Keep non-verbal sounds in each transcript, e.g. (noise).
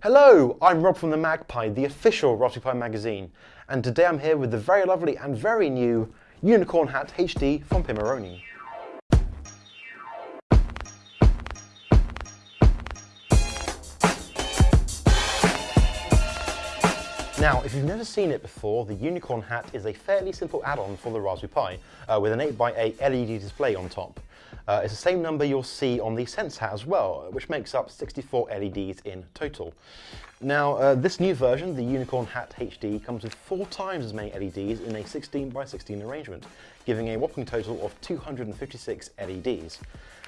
Hello, I'm Rob from the MagPi, the official Raspberry Pi magazine, and today I'm here with the very lovely and very new Unicorn Hat HD from Pimoroni. Now, if you've never seen it before, the Unicorn Hat is a fairly simple add-on for the Raspberry Pi uh, with an 8x8 LED display on top. Uh, it's the same number you'll see on the Sense Hat as well, which makes up 64 LEDs in total. Now, uh, this new version, the Unicorn Hat HD, comes with four times as many LEDs in a 16 by 16 arrangement, giving a whopping total of 256 LEDs.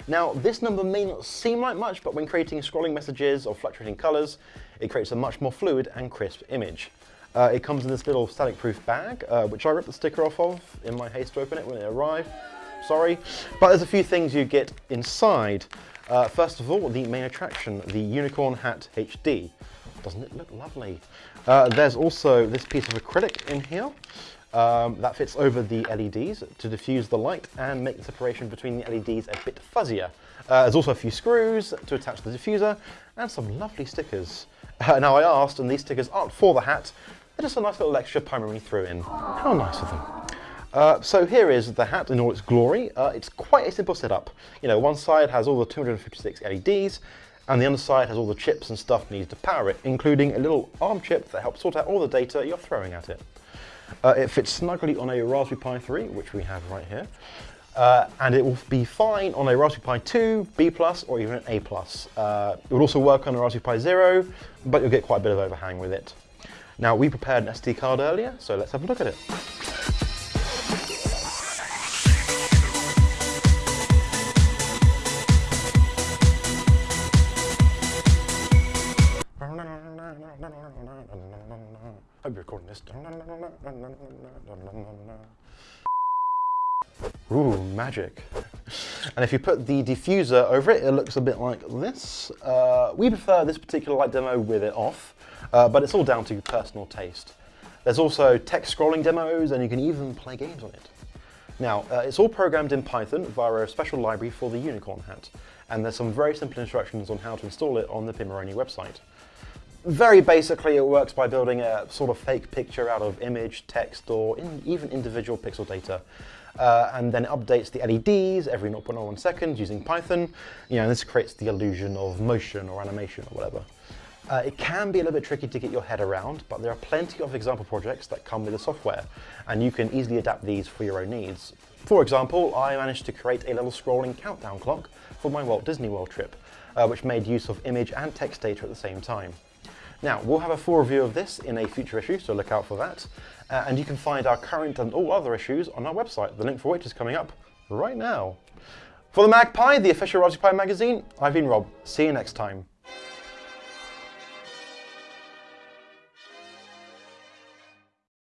Now, this number may not seem like much, but when creating scrolling messages or fluctuating colors, it creates a much more fluid and crisp image. Uh, it comes in this little static-proof bag, uh, which I ripped the sticker off of in my haste to open it when it arrived. Sorry. But there's a few things you get inside. Uh, first of all, the main attraction, the Unicorn Hat HD. Doesn't it look lovely? Uh, there's also this piece of acrylic in here. Um, that fits over the LEDs to diffuse the light and make the separation between the LEDs a bit fuzzier. Uh, there's also a few screws to attach the diffuser and some lovely stickers. (laughs) Uh, now I asked, and these stickers aren't for the hat, they're just a nice little extra Pimoroni threw in. How nice of them. Uh, so here is the hat in all its glory. Uh, it's quite a simple setup. You know, one side has all the 256 LEDs, and the other side has all the chips and stuff needed to power it, including a little ARM chip that helps sort out all the data you're throwing at it. Uh, it fits snugly on a Raspberry Pi 3, which we have right here, uh, and it will be fine on a Raspberry Pi 2, B+, or even an A+. Uh, it will also work on a Raspberry Pi Zero, but you'll get quite a bit of overhang with it. Now, we prepared an SD card earlier, so let's have a look at it. Hope you're recording this. Ooh, magic. And if you put the diffuser over it, it looks a bit like this. Uh, we prefer this particular light demo with it off, uh, but it's all down to personal taste. There's also text scrolling demos, and you can even play games on it. Now, uh, it's all programmed in Python via a special library for the Unicorn Hat, and there's some very simple instructions on how to install it on the Pimoroni website. Very basically, it works by building a sort of fake picture out of image, text, or in, even individual pixel data. Uh, and then it updates the LEDs every 0.01 seconds using Python. You know, this creates the illusion of motion or animation or whatever. Uh, it can be a little bit tricky to get your head around, but there are plenty of example projects that come with the software, and you can easily adapt these for your own needs. For example, I managed to create a little scrolling countdown clock for my Walt Disney World trip, uh, which made use of image and text data at the same time. Now, we'll have a full review of this in a future issue, so look out for that. Uh, and you can find our current and all other issues on our website, the link for which is coming up right now. For the MagPi, the official Raspberry Pi magazine, I've been Rob. See you next time.